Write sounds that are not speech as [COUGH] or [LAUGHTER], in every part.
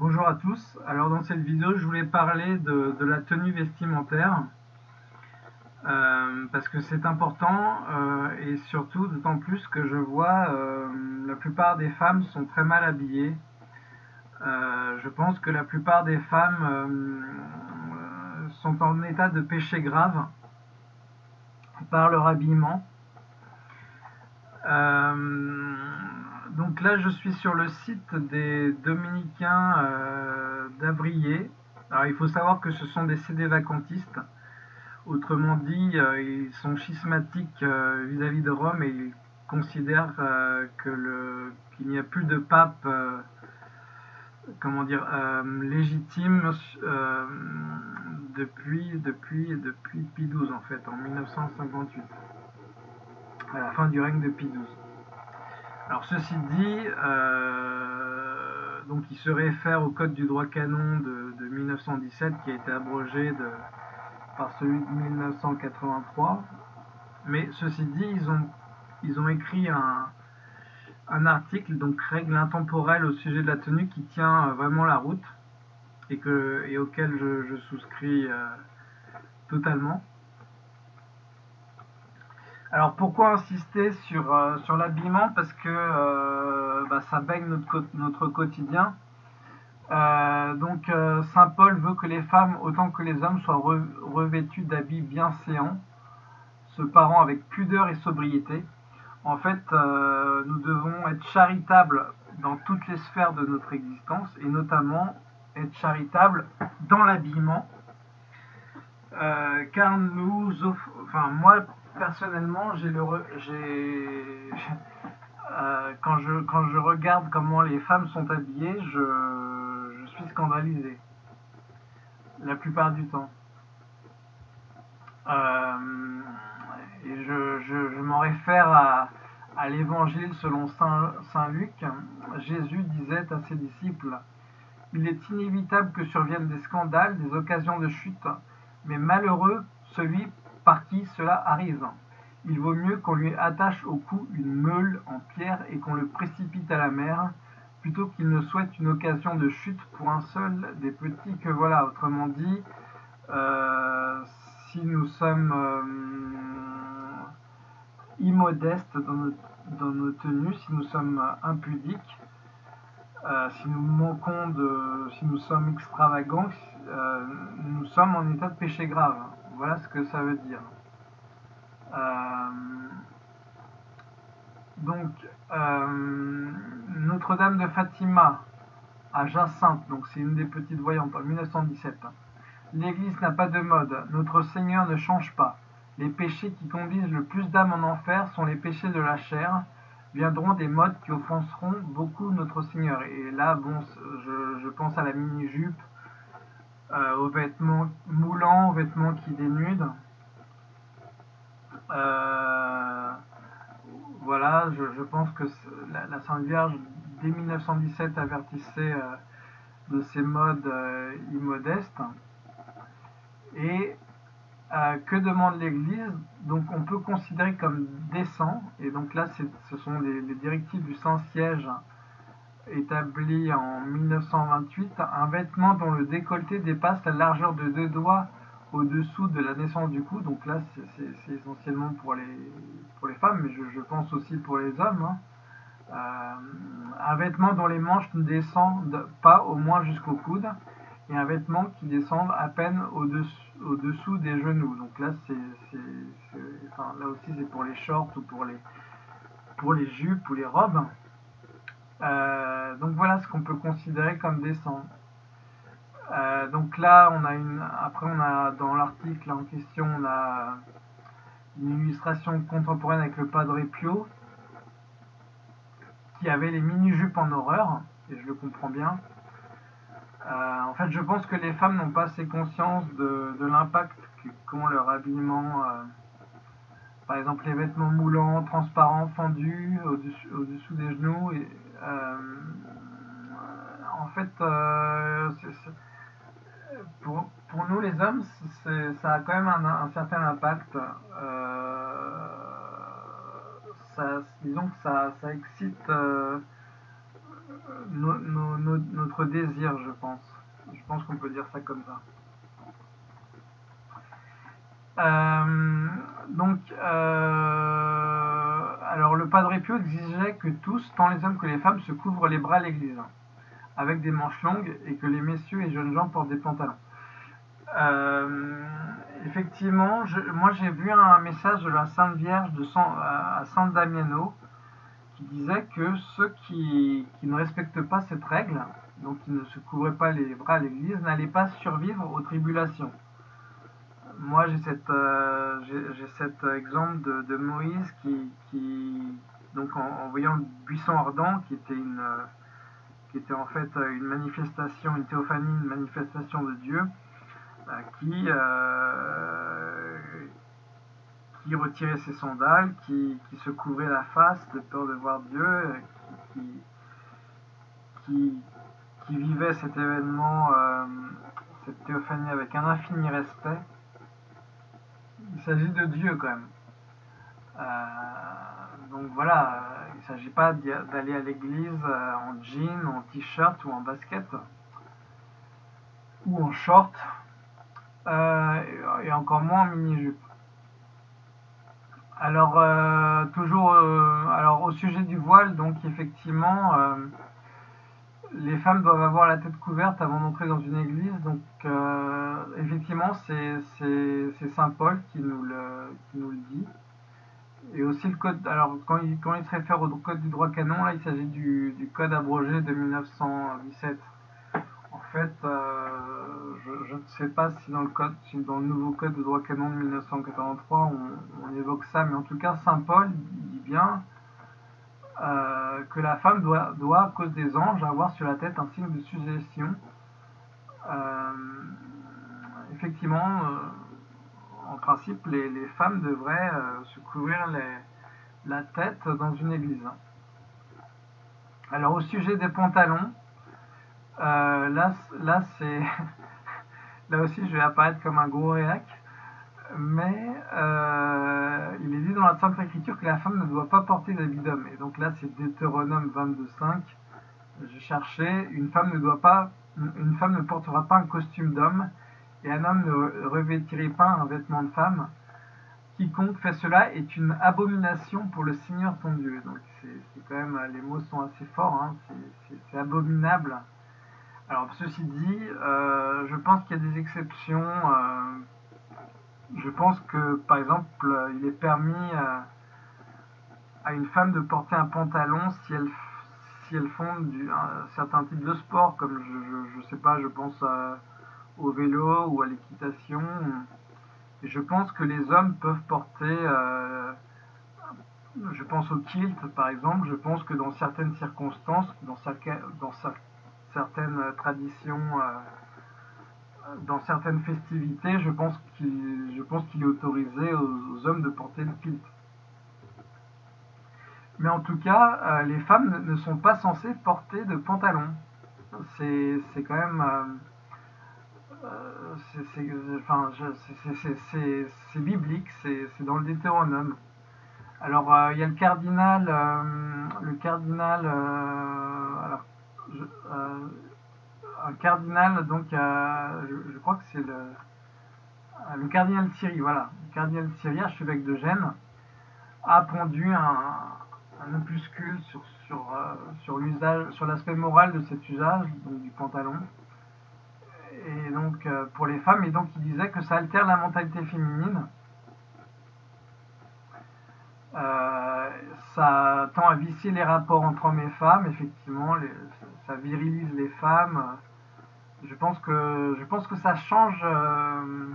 Bonjour à tous, alors dans cette vidéo je voulais parler de, la tenue vestimentaire euh, parce que c'est important euh, et surtout d'autant plus que je vois euh, la plupart des femmes sont très mal habillées. je pense que la plupart des femmes sont en état de péché grave par leur habillement donc là, je suis sur le site des Dominicains euh. Alors, il faut savoir que ce sont des CD vacantistes. Autrement dit, euh, ils sont schismatiques euh, vis-à-vis de Rome et ils considèrent qu'il n'y a plus de pape comment dire, légitime depuis, depuis, depuis Pie XII en fait, en 1958, à la fin du règne de Pie XII. Alors ceci dit, euh, donc il se réfère au code du droit canon de, 1917 qui a été abrogé par celui de 1983. Mais ceci dit, ils ont, ils ont écrit un, article, donc règle intemporelle au sujet de la tenue qui tient euh, vraiment la route et, que, et auquel je, souscris euh, totalement. Alors pourquoi insister sur, euh, sur l'habillement? Parce que euh, bah, ça baigne notre, notre quotidien. Euh, donc Saint Paul veut que les femmes autant que les hommes soient revêtus d'habits bien séants, se parant avec pudeur et sobriété. En fait, nous devons être charitables dans toutes les sphères de notre existence et notamment être charitables dans l'habillement. car nous, enfin moi personnellement, euh, quand je regarde comment les femmes sont habillées, je, suis scandalisé. La plupart du temps. Euh, je, m'en réfère à, à l'évangile selon Saint, Saint Luc. Jésus disait à ses disciples Il est inévitable que surviennent des scandales, des occasions de chute, mais malheureux celui par qui cela arrive. Il vaut mieux qu'on lui attache au cou une meule en pierre et qu'on le précipite à la mer, plutôt qu'il ne souhaite une occasion de chute pour un seul des petits que voilà. Autrement dit, euh, si nous sommes euh, immodestes dans nos, tenues, si nous sommes impudiques, euh, si nous manquons de, si nous sommes extravagants, nous sommes en état de péché grave. Voilà ce que ça veut dire. Euh, donc, euh, Notre-Dame de Fatima à Jacinthe, donc c'est une des petites voyantes, en 1917. L'Église n'a pas de mode, notre Seigneur ne change pas. Les péchés qui conduisent le plus d'âmes en enfer sont les péchés de la chair, viendront des modes qui offenseront beaucoup notre Seigneur. Et là, bon, je, pense à la mini-jupe, euh, aux vêtements moulants, aux vêtements qui dénudent. Euh, voilà, je, pense que la, Sainte Vierge, dès 1917, avertissait euh, de ces modes immodestes. Et que demande l'Église? Donc on peut considérer comme décent, et donc là ce sont les, les directives du Saint-Siège établi en 1928, un vêtement dont le décolleté dépasse la largeur de deux doigts au-dessous de la naissance du cou. Donc là, c'est essentiellement pour les, pour les femmes, mais je, pense aussi pour les hommes. Hein. Euh, un vêtement dont les manches ne descendent pas au moins jusqu'au coude, et un vêtement qui descend à peine au-dessous des genoux. Donc là, c'est, là aussi, c'est pour les shorts ou pour les, pour les jupes ou les robes. Euh, donc voilà ce qu'on peut considérer comme décent. Euh, donc là, on a une. Après, on a dans l'article en question, on a une illustration contemporaine avec le Padre Pio qui avait les mini-jupes en horreur, et je le comprends bien. Euh, en fait, je pense que les femmes n'ont pas assez conscience de, l'impact qu'ont leur habillement. par exemple, les vêtements moulants, transparents, fendus au-dessous des genoux, euh, en fait, euh, pour, nous les hommes, ça a quand même un, certain impact. Euh, disons que ça, excite notre désir, je pense. Je pense qu'on peut dire ça comme ça. Euh, donc, euh, Padre Pio exigeait que tous, tant les hommes que les femmes, se couvrent les bras à l'église, avec des manches longues, et que les messieurs et jeunes gens portent des pantalons. Euh, effectivement, moi j'ai vu un message de la Sainte Vierge de à San Damiano qui disait que ceux qui, qui, ne respectent pas cette règle, donc qui ne se couvraient pas les bras à l'église, n'allaient pas survivre aux tribulations moi j'ai cette euh, j'ai cet exemple de, Moïse qui, donc en, voyant le buisson ardent qui était une euh, qui était en fait une manifestation une théophanie une manifestation de Dieu euh, qui qui retirait ses sandales qui, se couvrait la face de peur de voir Dieu qui, qui, qui vivait cet événement cette théophanie avec un infini respect s'agit de Dieu quand même. Euh, donc voilà, il ne s'agit pas d'aller à l'église euh, en jean, en t-shirt ou en basket ou en short euh, et encore moins en mini-jupe. Alors toujours alors au sujet du voile, donc effectivement les femmes doivent avoir la tête couverte avant d'entrer dans une église. Donc, euh, effectivement, c'est Saint Paul qui nous, le, dit. Et aussi le code. Alors, quand il, se réfère au code du droit canon, là, il s'agit du, du, code abrogé de 1917. En fait, euh, je, ne sais pas si dans le code, dans le nouveau code de droit canon de 1983, on, on évoque ça, mais en tout cas, Saint Paul dit bien euh, que la femme doit, doit, à cause des anges, avoir sur la tête un signe de suggestion. Euh, effectivement, euh, en principe, les, femmes devraient se couvrir la tête dans une église. Alors au sujet des pantalons, là, là [LAUGHS] là aussi je vais apparaître comme un gros réac mais euh, il est dit dans la Sainte Écriture que la femme ne doit pas porter d'habit d'homme. Et donc là, c'est Deutéronome 22.5. Je cherchais, une femme ne doit pas, une femme ne portera pas un costume d'homme, et un homme ne revêtirait pas un vêtement de femme. Quiconque fait cela est une abomination pour le Seigneur ton Dieu. Donc c'est quand même, les mots sont assez forts, hein. c'est abominable. Alors ceci dit, euh, je pense qu'il y a des exceptions. Euh, je pense que, par exemple, euh, il est permis euh, à, une femme de porter un pantalon si elle, si elle font un certain type de sport, comme je, je, sais pas, je pense au vélo ou à l'équitation. Je pense que les hommes peuvent porter, euh, je pense au kilt par exemple, je pense que dans certaines circonstances, dans, dans certaines traditions dans certaines festivités, je pense qu'il est autorisé aux, hommes de porter le kilt. Mais en tout cas, euh, les femmes ne, sont pas censées porter de pantalon. C'est quand même... c'est biblique, c'est dans le Deutéronome. Alors, euh, il y a le cardinal... Euh, le cardinal... alors, je, un cardinal, donc euh, je, crois que c'est le, euh, le cardinal Thierry, voilà, le cardinal Thierry, archevêque de Gênes, a pondu un, opuscule euh, sur l'aspect moral de cet usage, donc du pantalon, et donc pour les femmes, et donc il disait que ça altère la mentalité féminine. ça tend à vicier les rapports entre hommes et femmes, effectivement, ça virilise les femmes, je pense que je pense que ça change euh,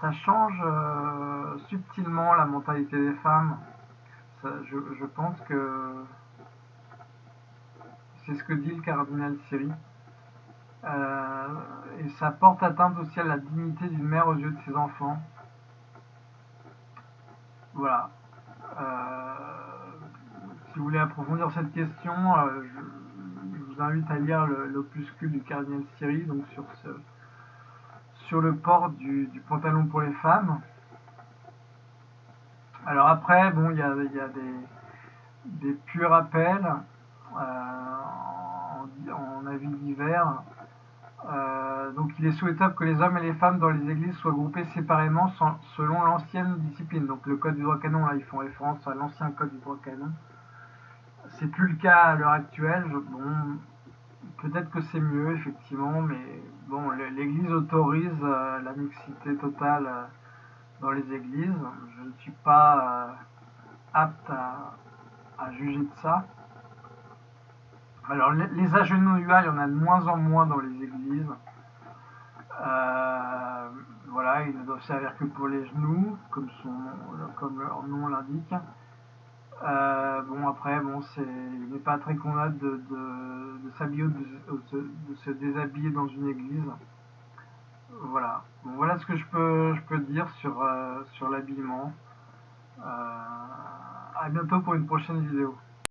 ça change euh, subtilement la mentalité des femmes. je, pense que c'est ce que dit le cardinal Siri. Euh, et ça porte atteinte aussi à la dignité d'une mère aux yeux de ses enfants. Voilà. si vous voulez approfondir cette question, je, invite à lire l'opuscule du cardinal Siri, donc sur, ce, sur le port du, pantalon pour les femmes. Alors après, bon, il y a, des, des purs rappels. Euh, en, avis divers. Euh, donc il est souhaitable que les hommes et les femmes dans les églises soient groupés séparément selon l'ancienne discipline. Donc le code du droit canon, là ils font référence à l'ancien code du droit canon. C'est plus le cas à l'heure actuelle. bon, peut-être que c'est mieux effectivement, mais bon, l'Église autorise euh, la mixité totale euh, dans les églises. Je ne suis pas apte à juger de ça. Alors, les, agenouillements, il y en a de moins en moins dans les églises. Euh, voilà, ils ne doivent servir que pour les genoux, comme leur nom l'indique. Euh, bon, après, bon, c'est, il n'est pas très convenable de, de, s'habiller ou de, se déshabiller dans une église. Voilà. Bon, voilà ce que je peux, je peux dire sur, euh, sur l'habillement. à bientôt pour une prochaine vidéo.